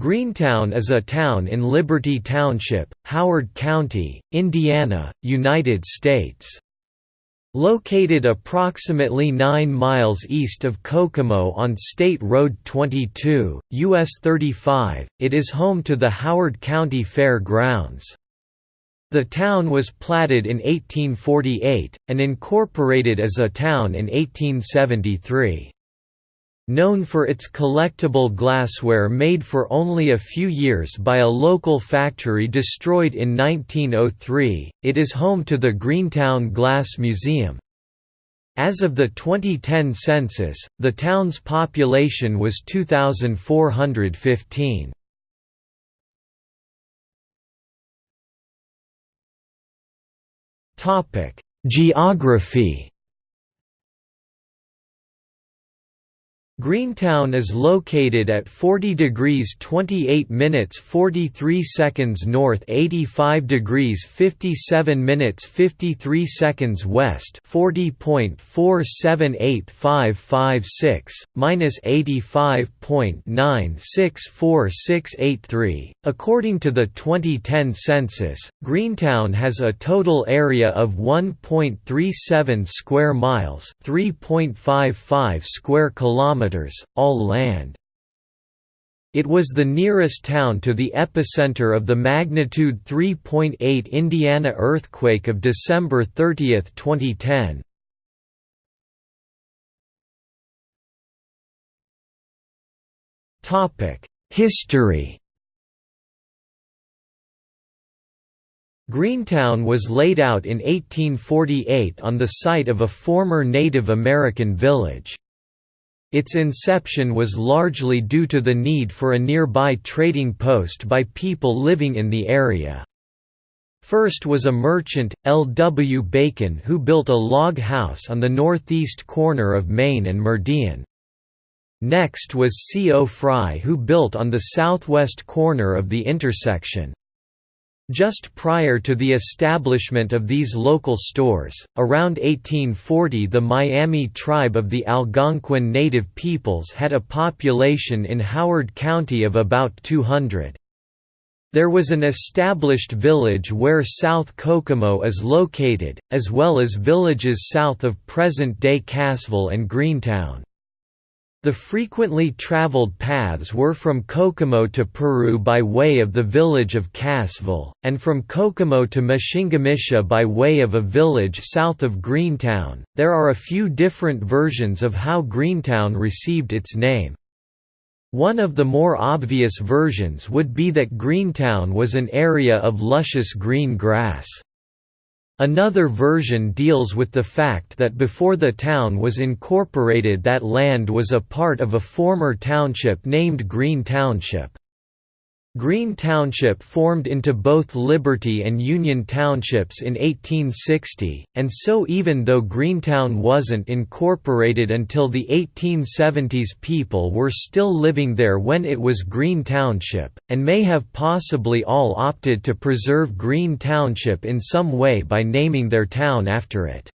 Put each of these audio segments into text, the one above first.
Greentown is a town in Liberty Township, Howard County, Indiana, United States. Located approximately 9 miles east of Kokomo on State Road 22, US 35, it is home to the Howard County Fair Grounds. The town was platted in 1848, and incorporated as a town in 1873. Known for its collectible glassware made for only a few years by a local factory destroyed in 1903, it is home to the Greentown Glass Museum. As of the 2010 census, the town's population was 2,415. Geography Greentown is located at 40 degrees 28 minutes 43 seconds north 85 degrees 57 minutes 53 seconds west 40.478556, minus 85.964683. According to the 2010 census, Greentown has a total area of 1.37 square miles 3.55 square kilometers all land. It was the nearest town to the epicenter of the magnitude 3.8 Indiana earthquake of December 30, 2010. History Greentown was laid out in 1848 on the site of a former Native American village. Its inception was largely due to the need for a nearby trading post by people living in the area. First was a merchant, L. W. Bacon who built a log house on the northeast corner of Main and Meridian. Next was C. O. Fry who built on the southwest corner of the intersection. Just prior to the establishment of these local stores, around 1840 the Miami tribe of the Algonquin Native peoples had a population in Howard County of about 200. There was an established village where South Kokomo is located, as well as villages south of present-day Cassville and Greentown. The frequently traveled paths were from Kokomo to Peru by way of the village of Cassville, and from Kokomo to Meshingomesia by way of a village south of Greentown. There are a few different versions of how Greentown received its name. One of the more obvious versions would be that Greentown was an area of luscious green grass. Another version deals with the fact that before the town was incorporated that land was a part of a former township named Green Township. Green Township formed into both Liberty and Union Townships in 1860, and so even though Greentown wasn't incorporated until the 1870s people were still living there when it was Green Township, and may have possibly all opted to preserve Green Township in some way by naming their town after it.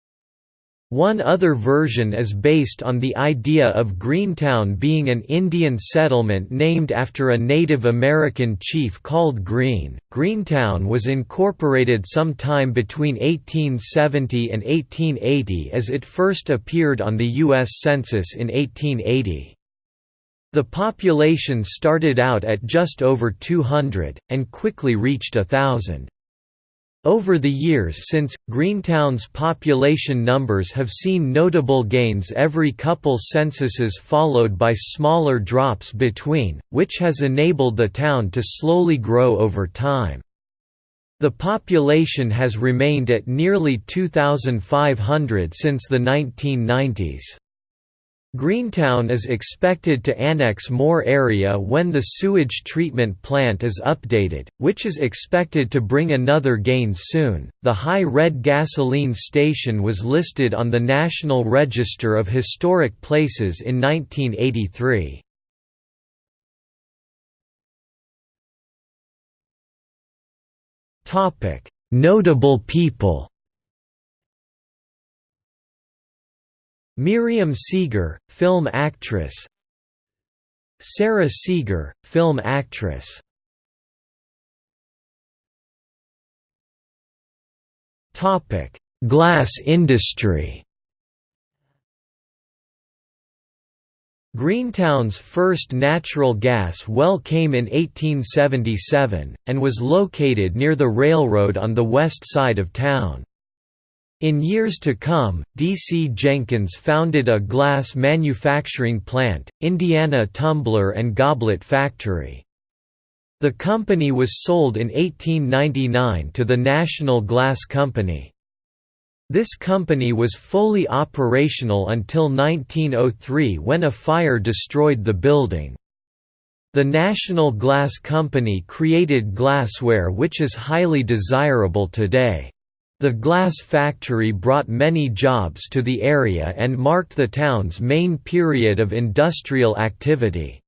One other version is based on the idea of Greentown being an Indian settlement named after a Native American chief called Green. Greentown was incorporated sometime between 1870 and 1880 as it first appeared on the U.S. Census in 1880. The population started out at just over 200, and quickly reached a thousand. Over the years since, Greentown's population numbers have seen notable gains every couple censuses followed by smaller drops between, which has enabled the town to slowly grow over time. The population has remained at nearly 2,500 since the 1990s. Greentown is expected to annex more area when the sewage treatment plant is updated, which is expected to bring another gain soon. The High Red gasoline station was listed on the National Register of Historic Places in 1983. Topic: Notable people. Miriam Seegar, film actress. Sara Seegar, film actress. Glass industry. Greentown's first natural gas well came in 1877, and was located near the railroad on the west side of town. In years to come, D. C. Jenkins founded a glass manufacturing plant, Indiana Tumbler and Goblet Factory. The company was sold in 1899 to the National Glass Company. This company was fully operational until 1903 when a fire destroyed the building. The National Glass Company created glassware which is highly desirable today. The glass factory brought many jobs to the area and marked the town's main period of industrial activity.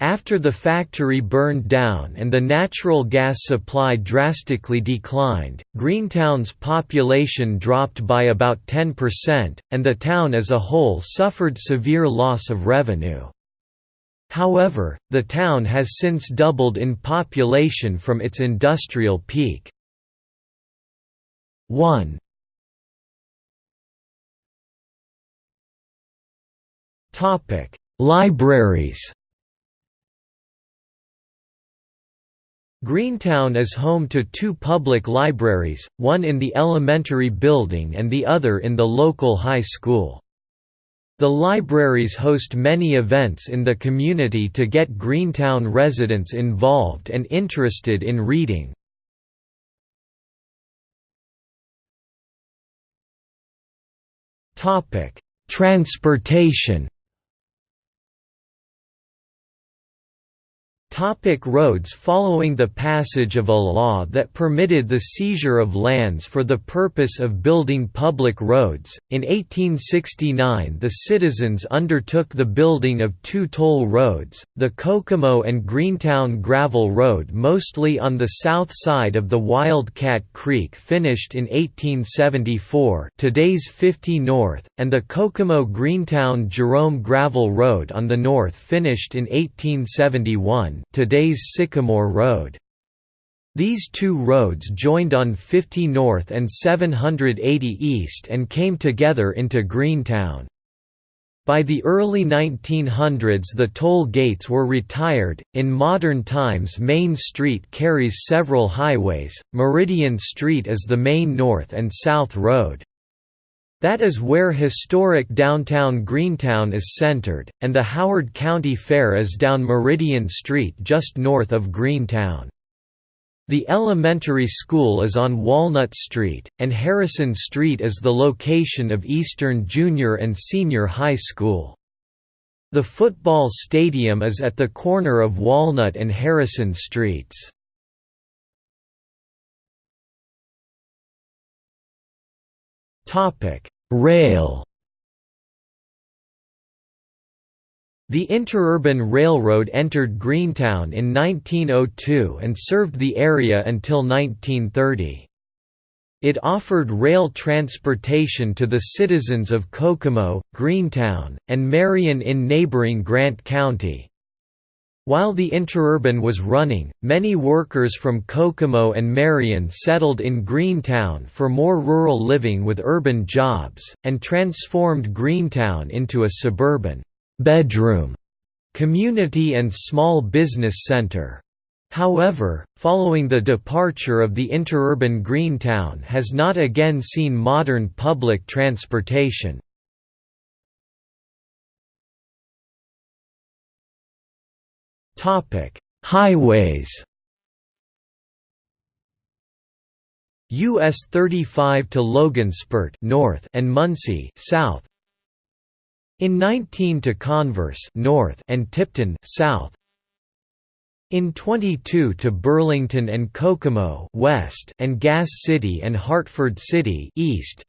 After the factory burned down and the natural gas supply drastically declined, Greentown's population dropped by about 10%, and the town as a whole suffered severe loss of revenue. However, the town has since doubled in population from its industrial peak. 1 Topic: Libraries Greentown is home to two public libraries, one in the elementary building and the other in the local high school. The libraries host many events in the community to get Greentown residents involved and interested in reading. Transportation Topic roads Following the passage of a law that permitted the seizure of lands for the purpose of building public roads, in 1869 the citizens undertook the building of two toll roads, the Kokomo and Greentown Gravel Road mostly on the south side of the Wildcat Creek finished in 1874 today's 50 North, and the Kokomo Greentown Jerome Gravel Road on the north finished in 1871 today's Sycamore Road. These two roads joined on 50 North and 780 East and came together into Greentown. By the early 1900s the toll gates were retired. In modern times Main Street carries several highways. Meridian Street is the main north and south road. That is where historic downtown Greentown is centered, and the Howard County Fair is down Meridian Street just north of Greentown. The elementary school is on Walnut Street, and Harrison Street is the location of Eastern Junior and Senior High School. The football stadium is at the corner of Walnut and Harrison Streets. Topic: Rail. The Interurban Railroad entered Greentown in 1902 and served the area until 1930. It offered rail transportation to the citizens of Kokomo, Greentown, and Marion in neighboring Grant County. While the interurban was running, many workers from Kokomo and Marion settled in Greentown for more rural living with urban jobs, and transformed Greentown into a suburban bedroom community and small business center. However, following the departure of the interurban Greentown has not again seen modern public transportation. Topic: Highways. US 35 to Logan Logansport north and Muncie south. In 19 to Converse north and Tipton south. In 22 to Burlington and Kokomo west and Gas City and Hartford City east.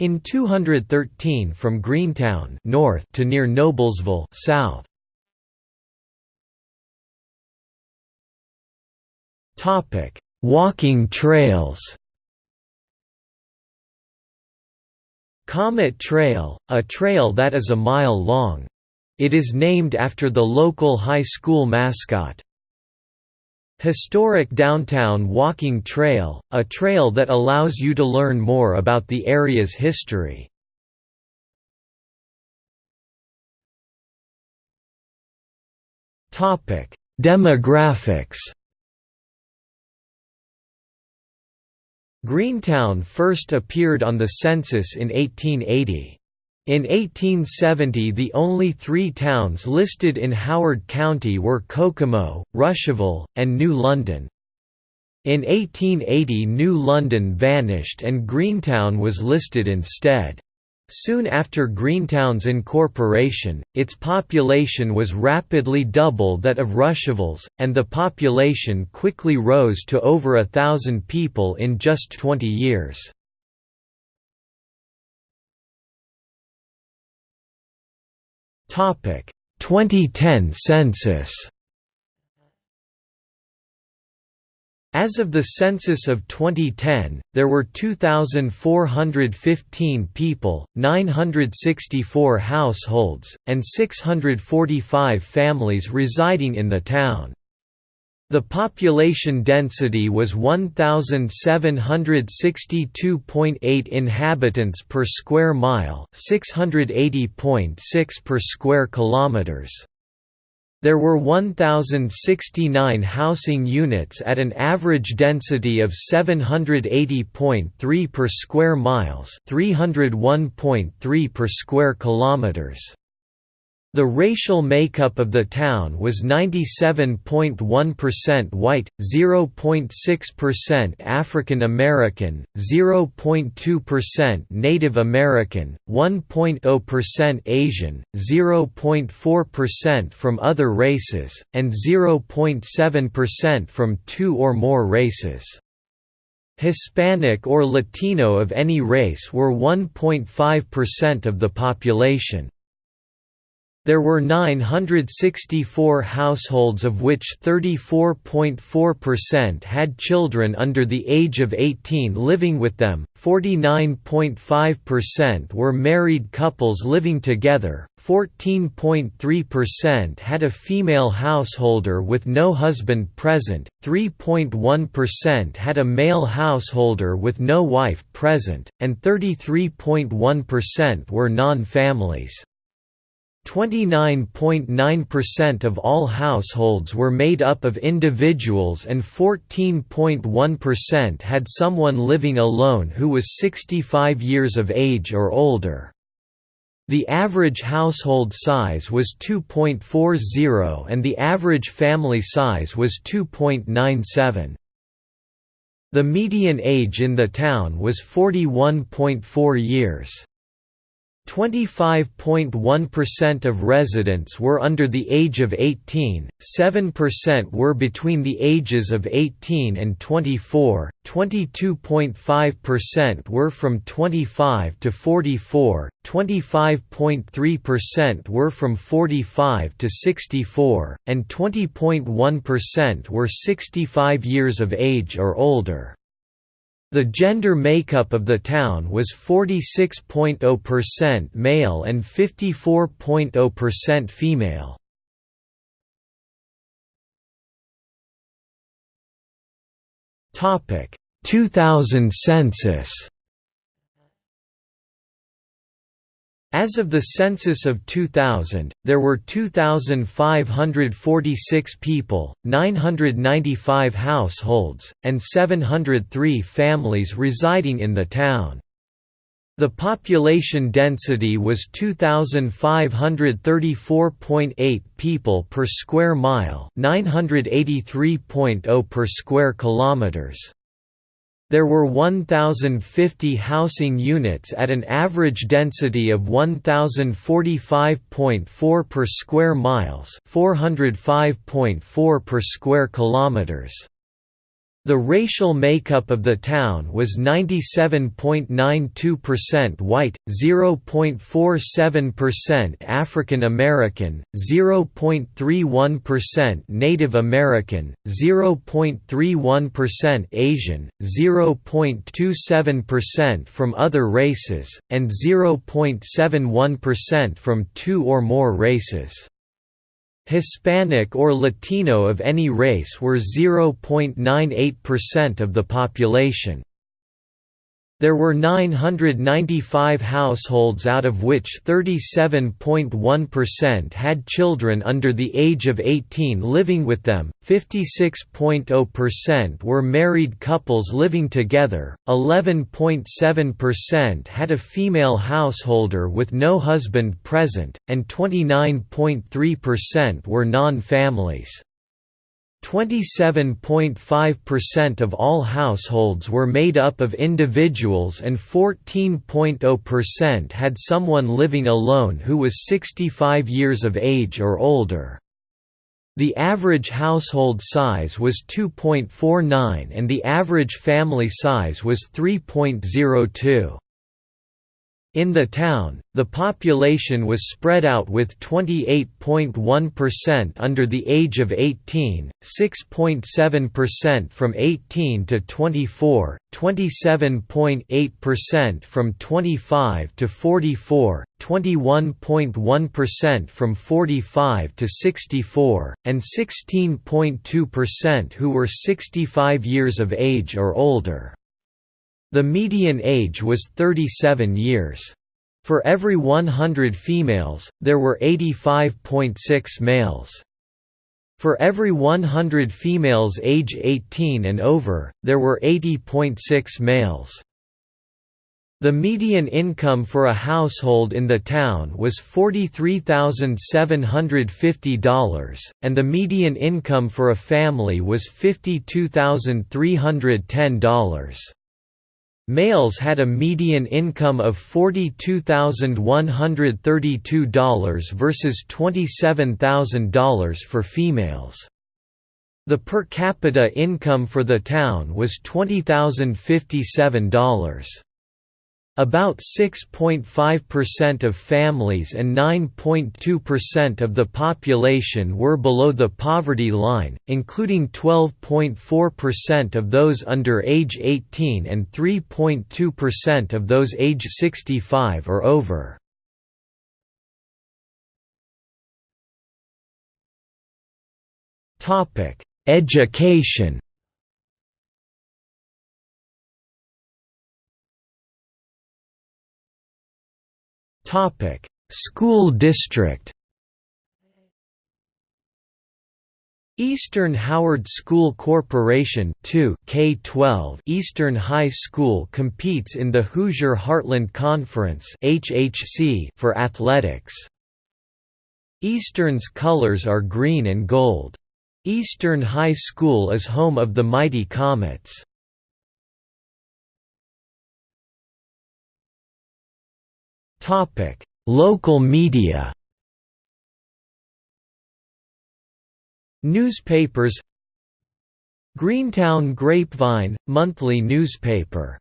In 213 from Greentown north to near Noblesville south. Topic: Walking trails. Comet Trail, a trail that is a mile long. It is named after the local high school mascot. Historic Downtown Walking Trail, a trail that allows you to learn more about the area's history. Demographics Greentown first appeared on the census in 1880. In 1870 the only three towns listed in Howard County were Kokomo, Russiaville, and New London. In 1880 New London vanished and Greentown was listed instead. Soon after Greentown's incorporation, its population was rapidly double that of Russiaville's, and the population quickly rose to over a thousand people in just 20 years. Topic: 2010 census As of the census of 2010, there were 2,415 people, 964 households, and 645 families residing in the town. The population density was 1762.8 inhabitants per square mile, 680.6 per square kilometers. There were 1069 housing units at an average density of 780.3 per square miles, 301.3 per square kilometers. The racial makeup of the town was 97.1% white, 0.6% African American, 0.2% Native American, 1.0% Asian, 0.4% from other races, and 0.7% from two or more races. Hispanic or Latino of any race were 1.5% of the population. There were 964 households of which 34.4% had children under the age of 18 living with them, 49.5% were married couples living together, 14.3% had a female householder with no husband present, 3.1% had a male householder with no wife present, and 33.1% were non-families. 29.9% of all households were made up of individuals and 14.1% had someone living alone who was 65 years of age or older. The average household size was 2.40 and the average family size was 2.97. The median age in the town was 41.4 years. 25.1% of residents were under the age of 18, 7% were between the ages of 18 and 24, 22.5% were from 25 to 44, 25.3% were from 45 to 64, and 20.1% were 65 years of age or older. The gender makeup of the town was 46.0% male and 54.0% female. Topic 2000 census As of the census of 2000, there were 2,546 people, 995 households, and 703 families residing in the town. The population density was 2534.8 people per square mile, 983.0 per square kilometers. There were 1,050 housing units at an average density of 1,045.4 per square miles 405.4 per square kilometers. The racial makeup of the town was 97.92% white, 0.47% African American, 0.31% Native American, 0.31% Asian, 0.27% from other races, and 0.71% from two or more races. Hispanic or Latino of any race were 0.98% of the population. There were 995 households out of which 37.1% had children under the age of 18 living with them, 56.0% were married couples living together, 11.7% had a female householder with no husband present, and 29.3% were non-families. 27.5% of all households were made up of individuals and 14.0% had someone living alone who was 65 years of age or older. The average household size was 2.49 and the average family size was 3.02. In the town, the population was spread out with 28.1% under the age of 18, 6.7% from 18 to 24, 27.8% from 25 to 44, 21.1% from 45 to 64, and 16.2% who were 65 years of age or older. The median age was 37 years. For every 100 females, there were 85.6 males. For every 100 females age 18 and over, there were 80.6 males. The median income for a household in the town was $43,750, and the median income for a family was $52,310. Males had a median income of $42,132 versus $27,000 for females. The per capita income for the town was $20,057. About 6.5% of families and 9.2% of the population were below the poverty line, including 12.4% of those under age 18 and 3.2% of those age 65 or over. Education Topic: School district. Eastern Howard School Corporation 2 K12 Eastern High School competes in the Hoosier Heartland Conference HHC for athletics. Eastern's colors are green and gold. Eastern High School is home of the Mighty Comets. Topic: Local media. Newspapers Greentown Grapevine, monthly newspaper